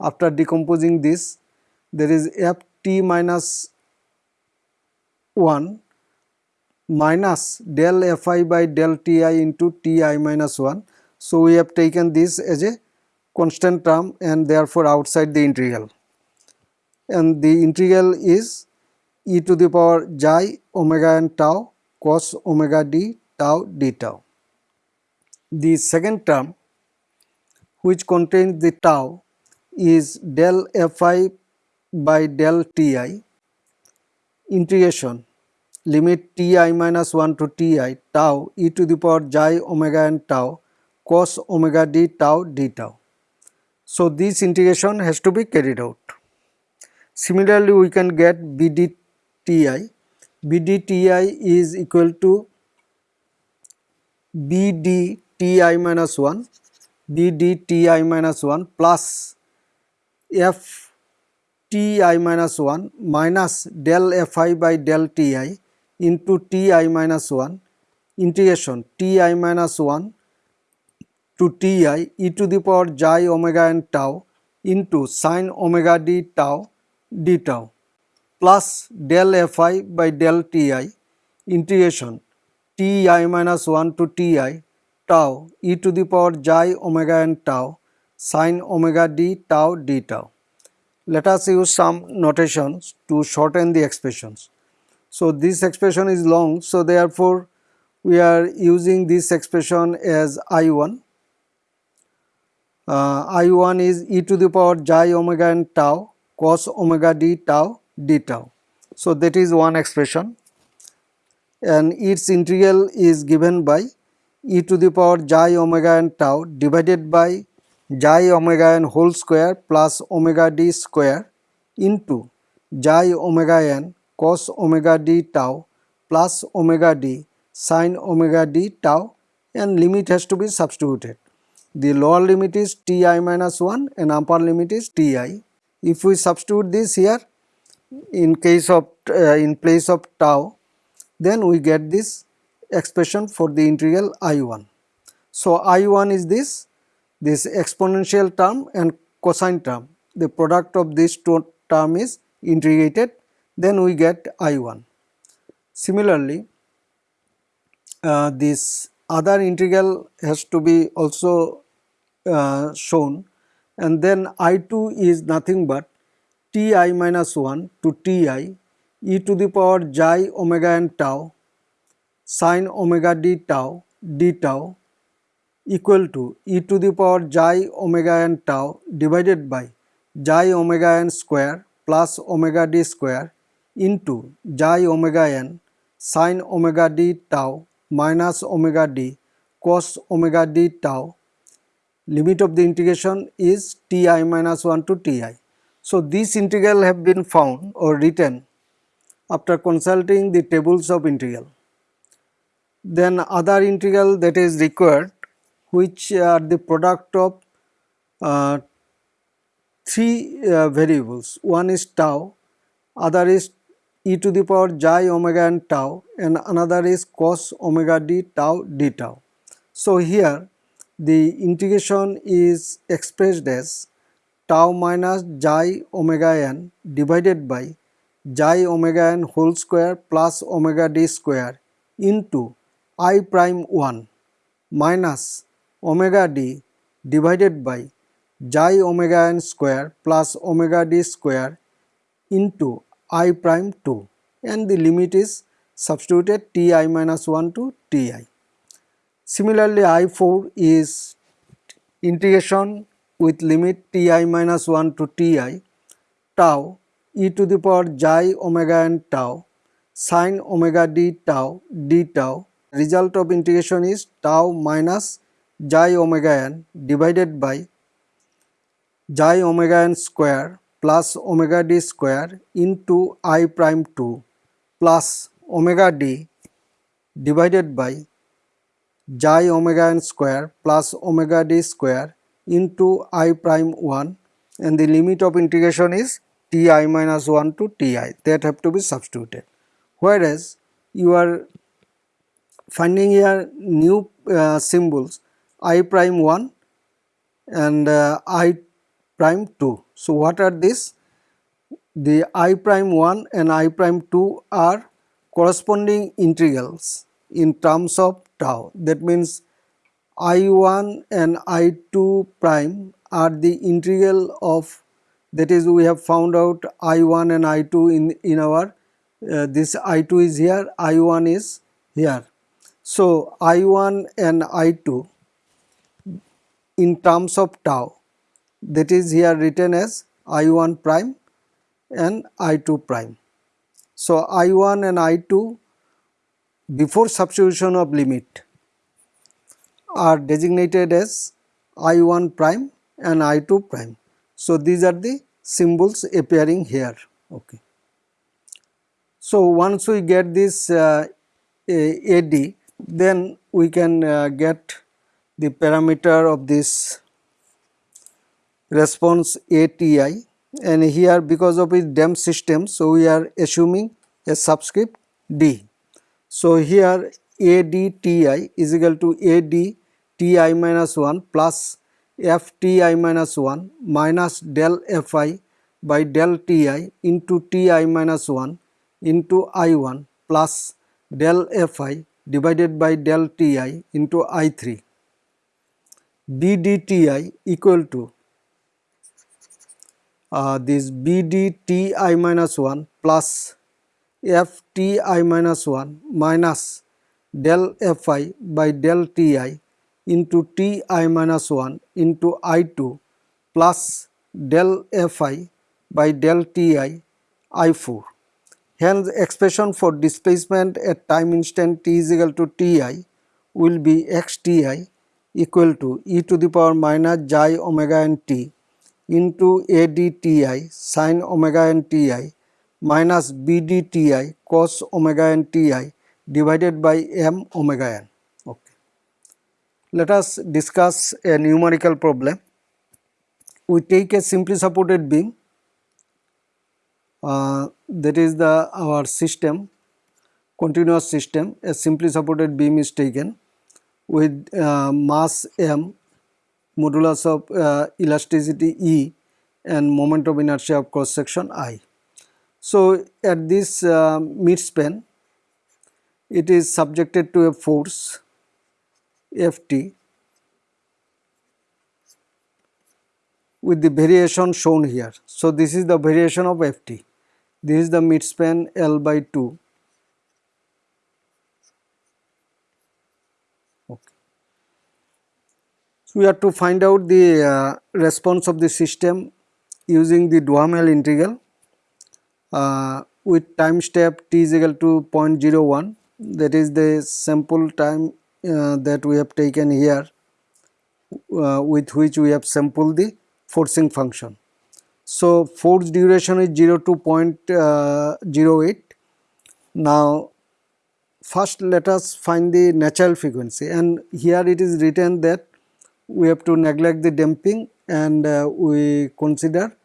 after decomposing this there is ft minus 1 minus del fi by del ti into ti minus 1. So we have taken this as a constant term and therefore outside the integral and the integral is e to the power xi omega n tau cos omega d tau d tau. The second term which contains the tau is del fi by del ti integration limit ti minus 1 to ti tau e to the power xi omega n tau cos omega d tau d tau. So, this integration has to be carried out. Similarly, we can get BDTI. BDTI is equal to BDTI minus 1, BDTI minus 1 plus FTI minus 1 minus del Fi by del Ti into Ti minus 1 integration Ti minus 1 to Ti e to the power xi omega n tau into sine omega d tau d tau plus del fi by del ti integration ti minus 1 to ti tau e to the power xi omega n tau sine omega d tau d tau. Let us use some notations to shorten the expressions. So, this expression is long, so therefore, we are using this expression as I1. Uh, I1 is e to the power xi omega n tau cos omega d tau d tau. So, that is one expression and its integral is given by e to the power xi omega n tau divided by xi omega n whole square plus omega d square into xi omega n cos omega d tau plus omega d sin omega d tau and limit has to be substituted. The lower limit is ti minus 1 and upper limit is ti if we substitute this here in case of uh, in place of tau then we get this expression for the integral i1. So, i1 is this this exponential term and cosine term the product of this two term is integrated then we get i1. Similarly, uh, this other integral has to be also uh, shown and then I2 is nothing but Ti minus 1 to Ti e to the power xi omega n tau sine omega d tau d tau equal to e to the power xi omega n tau divided by xi omega n square plus omega d square into xi omega n sine omega d tau minus omega d cos omega d tau limit of the integration is ti minus 1 to ti. So, this integral have been found or written after consulting the tables of integral. Then other integral that is required which are the product of uh, three uh, variables one is tau, other is e to the power xi omega n tau and another is cos omega d tau d tau. So, here the integration is expressed as tau minus xi omega n divided by xi omega n whole square plus omega d square into i prime 1 minus omega d divided by xi omega n square plus omega d square into i prime 2 and the limit is substituted ti minus 1 to ti. Similarly, I4 is integration with limit ti minus 1 to ti tau e to the power xi omega n tau sine omega d tau d tau. Result of integration is tau minus xi omega n divided by xi omega n square plus omega d square into i prime 2 plus omega d divided by xi omega n square plus omega d square into i prime 1 and the limit of integration is ti minus 1 to ti that have to be substituted. Whereas you are finding here new uh, symbols i prime 1 and uh, i prime 2. So, what are these? The i prime 1 and i prime 2 are corresponding integrals in terms of tau. That means I1 and I2 prime are the integral of that is we have found out I1 and I2 in, in our uh, this I2 is here, I1 is here. So, I1 and I2 in terms of tau that is here written as I1 prime and I2 prime. So, I1 and I2 before substitution of limit are designated as I1 prime and I2 prime. So, these are the symbols appearing here. Okay. So, once we get this uh, AD then we can uh, get the parameter of this response ATI and here because of its damped system so we are assuming a subscript D. So here ADTI is equal to ADTI minus 1 plus FTI minus 1 minus del Fi by del Ti into Ti minus 1 into I1 plus del Fi divided by del Ti into I3. BDTI equal to uh, this BDTI minus 1 plus FTI minus 1 minus del Fi by del Ti into Ti minus 1 into I2 plus del Fi by del Ti I4. Hence, expression for displacement at time instant t is equal to Ti will be xTi equal to e to the power minus xi omega n t into ADTI sin omega n Ti minus BDTI cos omega n Ti divided by m omega n. Let us discuss a numerical problem. We take a simply supported beam uh, that is the our system continuous system a simply supported beam is taken with uh, mass m modulus of uh, elasticity E and moment of inertia of cross section I. So, at this uh, mid span it is subjected to a force Ft with the variation shown here. So, this is the variation of Ft this is the midspan L by 2 okay. So, we have to find out the uh, response of the system using the Duhamel integral uh, with time step t is equal to 0.01 that is the sample time that we have taken here uh, with which we have sampled the forcing function. So, force duration is 0 to uh, 0.08. Now, first let us find the natural frequency and here it is written that we have to neglect the damping and uh, we consider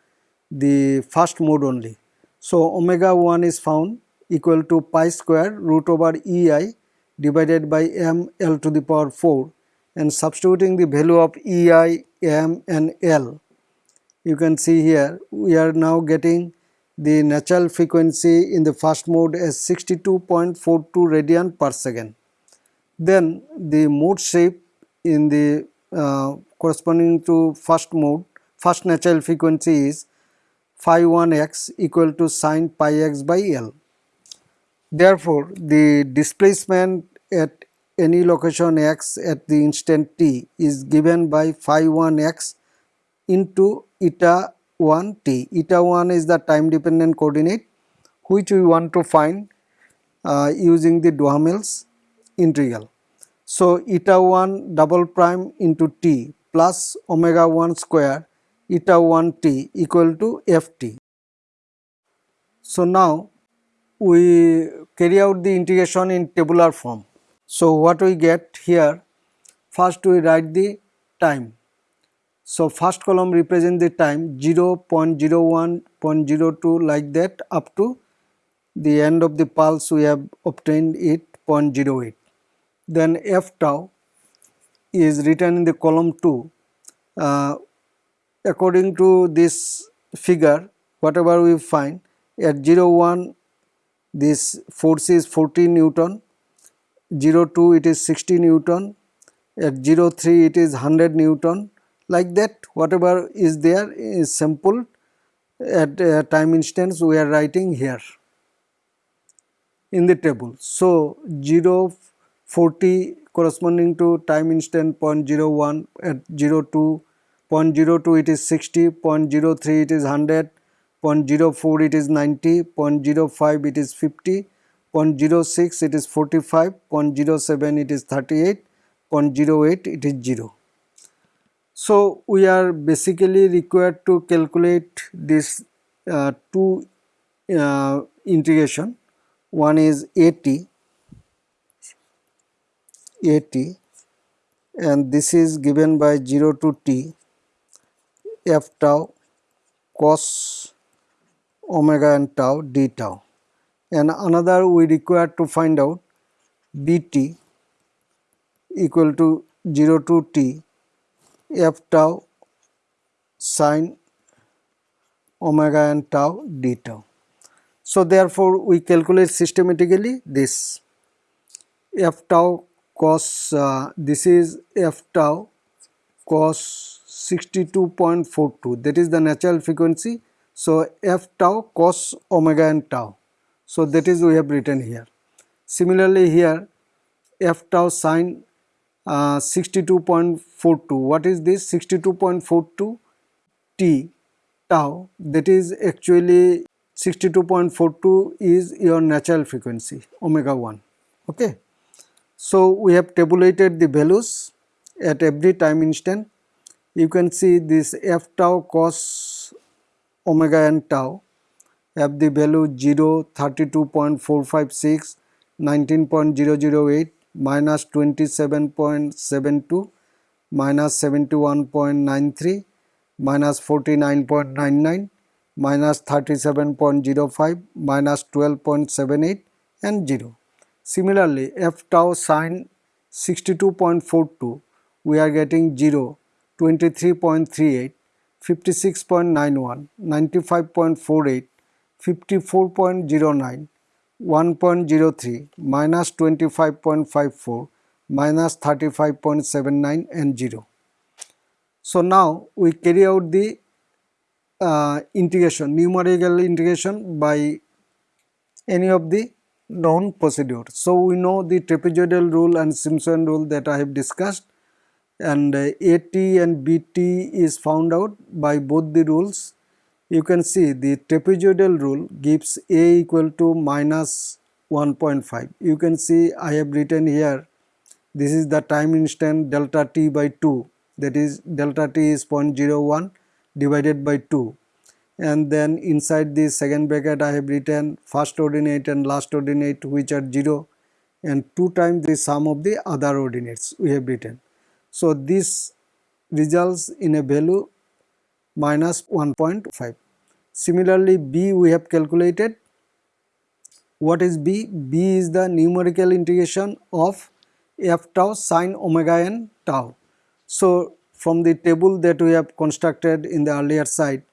the first mode only. So, omega 1 is found equal to pi square root over EI divided by m L to the power 4 and substituting the value of EI, m and L you can see here we are now getting the natural frequency in the first mode as 62.42 radian per second. Then the mode shape in the uh, corresponding to first mode, first natural frequency is phi 1 x equal to sine pi x by L. Therefore, the displacement at any location x at the instant t is given by phi 1 x into eta 1 t. Eta 1 is the time dependent coordinate which we want to find uh, using the Duhamel's integral. So, eta 1 double prime into t plus omega 1 square eta 1 t equal to f t. So, now we carry out the integration in tabular form. So, what we get here first we write the time so, first column represent the time 0 0.01, 0.02 like that up to the end of the pulse we have obtained it 0.08. Then f tau is written in the column 2. Uh, according to this figure whatever we find at 0 1 this force is 40 Newton, 0 2 it is 60 Newton, at 0 3 it is 100 Newton, like that whatever is there is simple. At uh, time instance we are writing here. in the table. So 0, 40 corresponding to time instant 0.01 at 02, 0.02 it is 60, 0.03 it is 100, 0.04 it is 90, 0.05 it is 50, 0.06 it is 45, 0.07 it is 38, 0.08 it is 0. So we are basically required to calculate this uh, two uh, integration. One is AT, AT and this is given by 0 to t f tau cos omega and tau d tau. And another we require to find out bt equal to 0 to t f tau sine omega and tau d tau. So therefore we calculate systematically this. F tau cos uh, this is f tau cos 62.42 that is the natural frequency so f tau cos omega and tau. So that is we have written here. Similarly here f tau sine uh, 62.42 what is this? 62.42 t tau that is actually 62.42 is your natural frequency omega 1 okay? So we have tabulated the values at every time instant. You can see this f tau cos omega and tau have the value 0 32.456 19.008 minus 27.72 minus 71.93 minus 49.99 minus 37.05 minus 12.78 and 0. Similarly, f tau sine 62.42 we are getting 0, 23.38, 56.91, 95.48, 54.09, 1.03, minus 25.54, minus 35.79 and 0. So now we carry out the uh, integration, numerical integration by any of the known procedure. So we know the trapezoidal rule and Simpson rule that I have discussed and uh, AT and BT is found out by both the rules. You can see the trapezoidal rule gives A equal to minus 1.5. You can see I have written here this is the time instant delta t by 2 that is delta t is 0.01 divided by 2 and then inside the second bracket I have written first ordinate and last ordinate which are 0 and 2 times the sum of the other ordinates we have written. So this results in a value minus 1.5. Similarly B we have calculated what is B? B is the numerical integration of f tau sine omega n tau. So from the table that we have constructed in the earlier side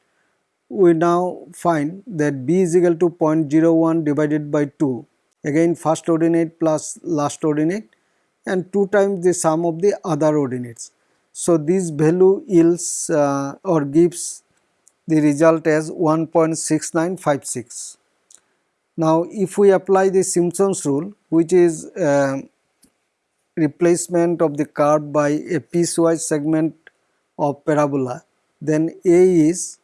we now find that b is equal to 0.01 divided by 2 again first ordinate plus last ordinate and 2 times the sum of the other ordinates. So this value yields uh, or gives the result as 1.6956. Now if we apply the Simpson's rule which is uh, replacement of the curve by a piecewise segment of parabola then A is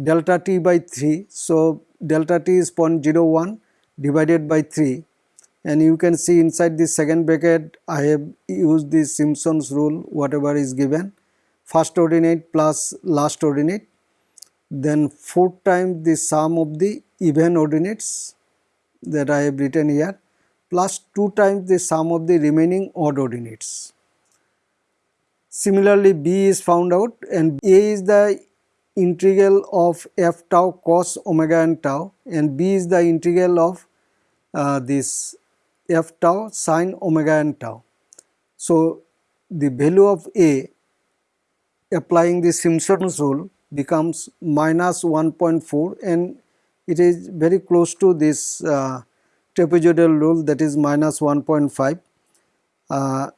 delta t by 3. So delta t is 0.01 divided by 3 and you can see inside this second bracket I have used the Simpson's rule whatever is given first ordinate plus last ordinate then 4 times the sum of the even ordinates that I have written here plus 2 times the sum of the remaining odd ordinates. Similarly B is found out and A is the integral of f tau cos omega and tau and b is the integral of uh, this f tau sine omega and tau. So the value of a applying the Simpson's rule becomes minus 1.4 and it is very close to this uh, trapezoidal rule that is minus 1.5. Uh,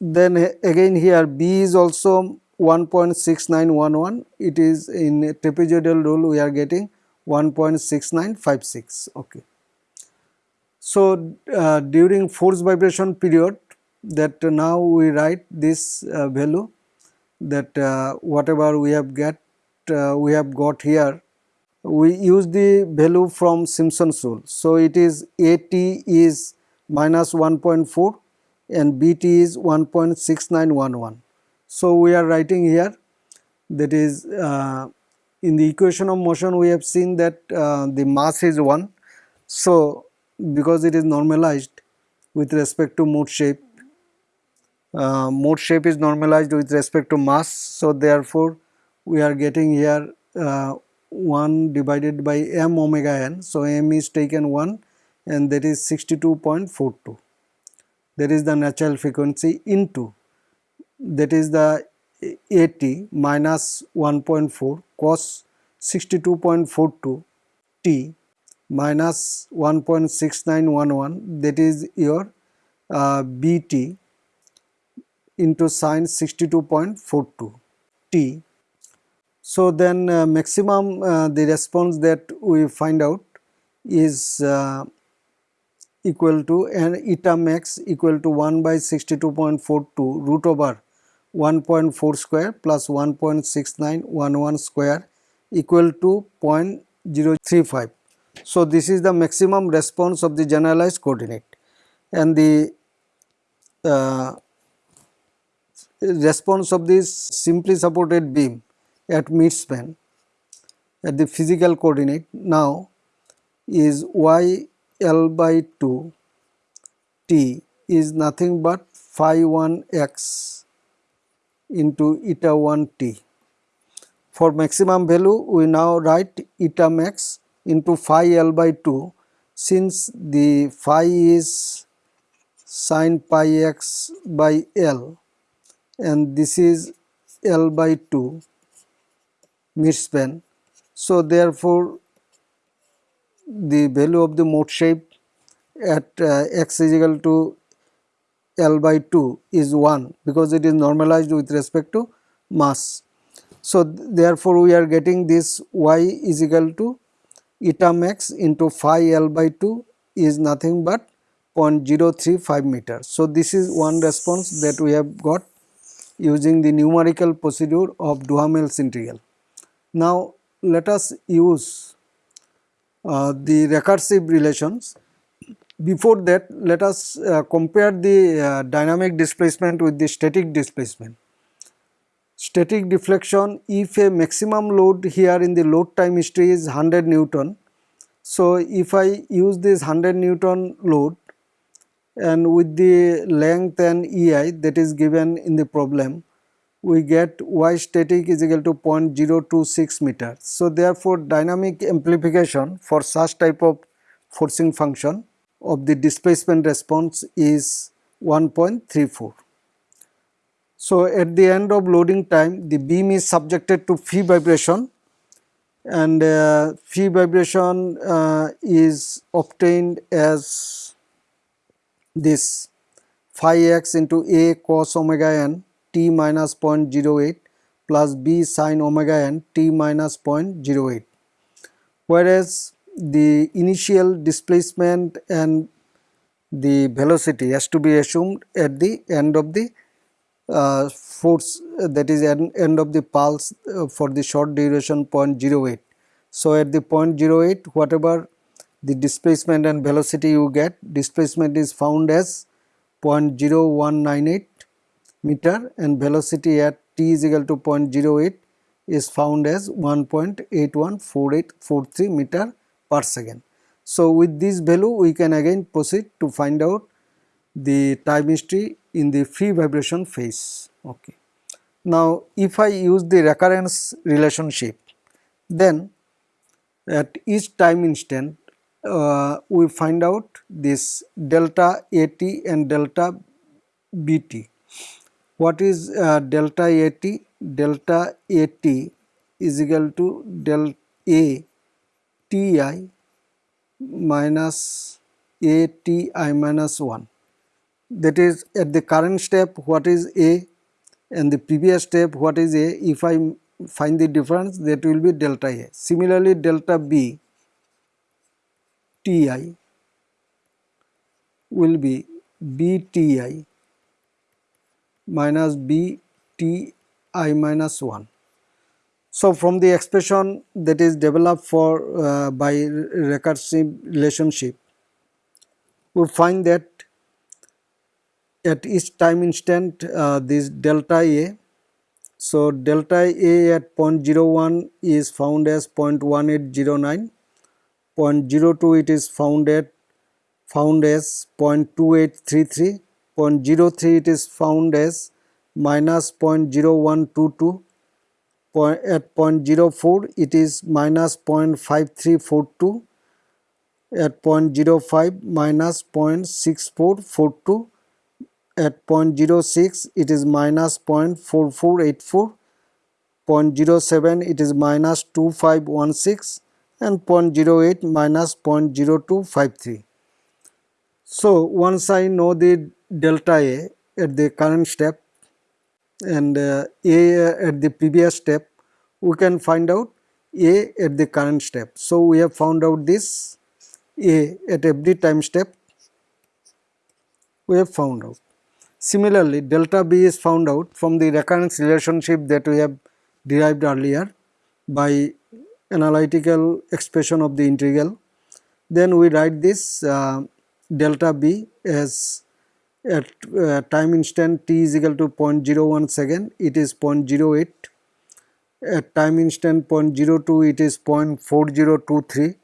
then again here b is also 1.6911 it is in trapezoidal rule we are getting 1.6956 okay So, uh, during force vibration period that now we write this uh, value that uh, whatever we have get uh, we have got here we use the value from Simpson's rule. So, it is AT is minus 1.4 and BT is 1.6911. So, we are writing here that is uh, in the equation of motion we have seen that uh, the mass is 1. So, because it is normalized with respect to mode shape, uh, mode shape is normalized with respect to mass. So, therefore, we are getting here uh, 1 divided by m omega n. So, m is taken 1 and that is 62.42 that is the natural frequency into that is the AT minus 1.4 cos 62.42 T minus 1.6911 that is your uh, BT into sine 62.42 T. So then uh, maximum uh, the response that we find out is uh, equal to and eta max equal to 1 by 62.42 root over 1.4 square plus 1.6911 square equal to 0.035. So, this is the maximum response of the generalized coordinate and the uh, response of this simply supported beam at midspan at the physical coordinate now is y L by 2 t is nothing but phi 1 x into eta 1 t. For maximum value we now write eta max into phi L by 2 since the phi is sine pi x by L and this is L by 2 midspan. So therefore the value of the mode shape at uh, x is equal to L by 2 is 1 because it is normalized with respect to mass. So, therefore, we are getting this y is equal to eta max into phi L by 2 is nothing but 0.035 meter. So, this is one response that we have got using the numerical procedure of Duhamel's integral. Now, let us use uh, the recursive relations before that, let us uh, compare the uh, dynamic displacement with the static displacement. Static deflection, if a maximum load here in the load time history is 100 Newton. So, if I use this 100 Newton load and with the length and EI that is given in the problem, we get y static is equal to 0.026 meter. So, therefore, dynamic amplification for such type of forcing function of the displacement response is 1.34. So, at the end of loading time the beam is subjected to free vibration and uh, free vibration uh, is obtained as this phi x into a cos omega n t minus 0.08 plus b sin omega n t minus 0.08 whereas the initial displacement and the velocity has to be assumed at the end of the uh, force uh, that is end, end of the pulse uh, for the short duration 0.08. So, at the 0.08 whatever the displacement and velocity you get displacement is found as 0.0198 meter and velocity at t is equal to 0.08 is found as 1.814843 meter per second. So, with this value we can again proceed to find out the time history in the free vibration phase. Okay. Now, if I use the recurrence relationship then at each time instant uh, we find out this delta AT and delta BT. What is uh, delta AT? Delta AT is equal to del A Ti minus A Ti minus 1 that is at the current step what is A and the previous step what is A if I find the difference that will be delta A. Similarly delta B Ti will be bti minus bti minus 1. So, from the expression that is developed for uh, by recursive relationship, we find that at each time instant uh, this delta A. So, delta A at 0.01 is found as 0.1809, 0.02 it is found at found as 0.2833, 0.03 it is found as minus 0.0122, at 0.04 it is minus 0.5342, at 0.05 minus 0.6442, at 0.06 it is minus 0.4484, 0.07 it is minus 2516 and 0.08 minus 0.0253. So, once I know the delta A at the current step and uh, A at the previous step, we can find out A at the current step. So, we have found out this A at every time step we have found out. Similarly, delta B is found out from the recurrence relationship that we have derived earlier by analytical expression of the integral. Then we write this uh, delta b as at uh, time instant t is equal to 0.01 second it is 0.08 at time instant 0.02 it is 0.4023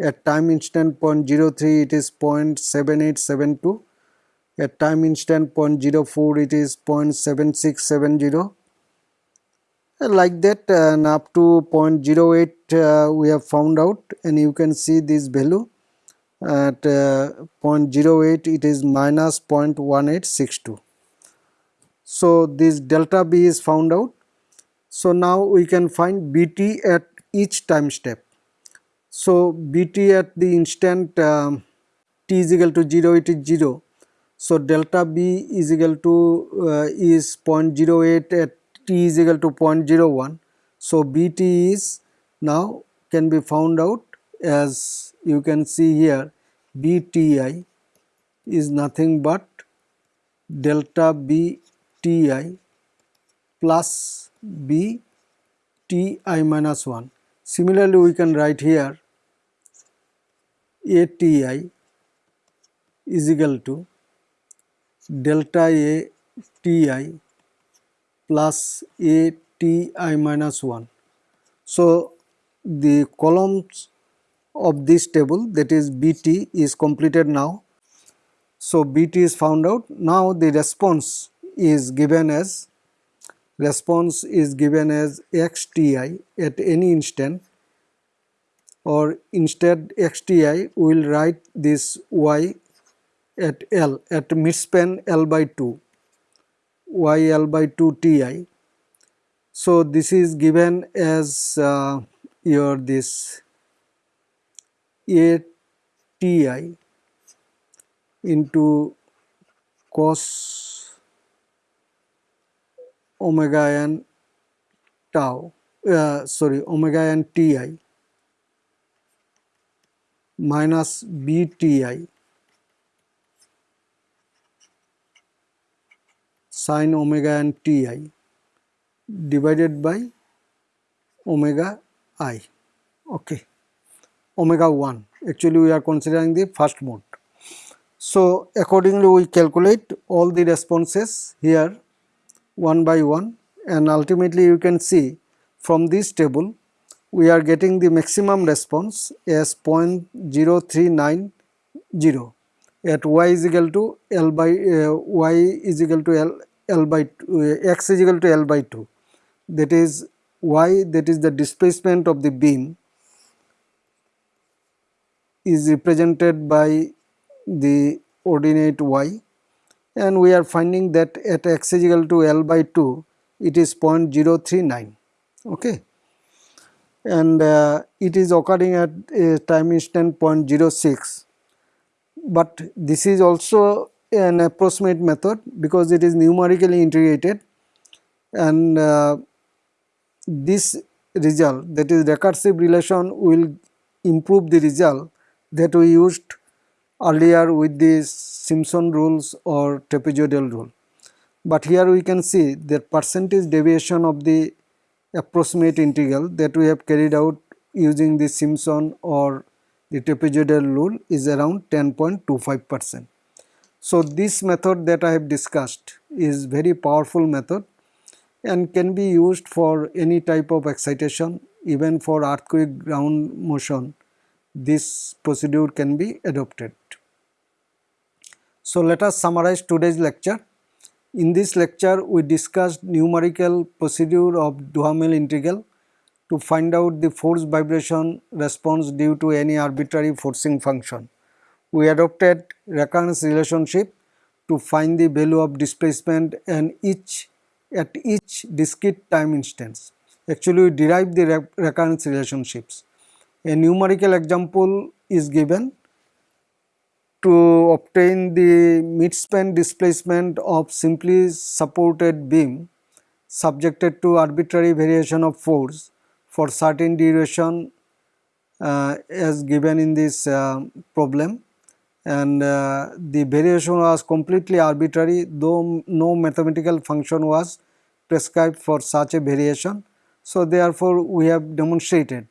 at time instant 0.03 it is 0.7872 at time instant 0.04 it is 0.7670 and like that and up to 0.08 uh, we have found out and you can see this value. At uh, 0.08 it is minus 0.1862 so this delta b is found out. So now we can find bt at each time step. So bt at the instant um, t is equal to 0 it is 0 so delta b is equal to uh, is 0.08 at t is equal to 0.01 so bt is now can be found out as you can see here bti is nothing but delta bti plus bti minus 1. Similarly, we can write here ati is equal to delta a ti plus a ti minus 1. So, the columns of this table that is BT is completed now. So, BT is found out. Now, the response is given as response is given as xti at any instant or instead xti we will write this y at L at midspan L by 2 y L by 2 ti. So, this is given as uh, your this A Ti into cos omega n tau uh, sorry omega n Ti minus b t i sin omega n t i divided by omega i. Okay. Omega 1 actually we are considering the first mode. So, accordingly we calculate all the responses here one by one and ultimately you can see from this table we are getting the maximum response as 0.0390 at y is equal to L by uh, y is equal to L, L by 2, x is equal to L by 2 that is y that is the displacement of the beam is represented by the ordinate y. And we are finding that at x is equal to L by 2 it is 0.039 okay. And uh, it is occurring at a time instant 0.06 but this is also an approximate method because it is numerically integrated and uh, this result that is recursive relation will improve the result that we used earlier with the Simpson rules or trapezoidal rule. But here we can see that percentage deviation of the approximate integral that we have carried out using the Simpson or the trapezoidal rule is around 10.25 percent. So, this method that I have discussed is very powerful method and can be used for any type of excitation even for earthquake ground motion this procedure can be adopted. So, let us summarize today's lecture. In this lecture, we discussed numerical procedure of Duhamel integral to find out the force vibration response due to any arbitrary forcing function. We adopted recurrence relationship to find the value of displacement and each at each discrete time instance. Actually, we derive the recurrence relationships. A numerical example is given to obtain the midspan displacement of simply supported beam subjected to arbitrary variation of force for certain duration uh, as given in this uh, problem and uh, the variation was completely arbitrary though no mathematical function was prescribed for such a variation. So, therefore, we have demonstrated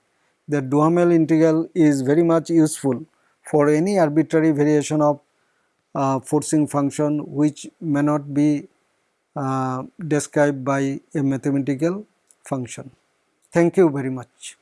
that Duhamel integral is very much useful for any arbitrary variation of uh, forcing function which may not be uh, described by a mathematical function. Thank you very much.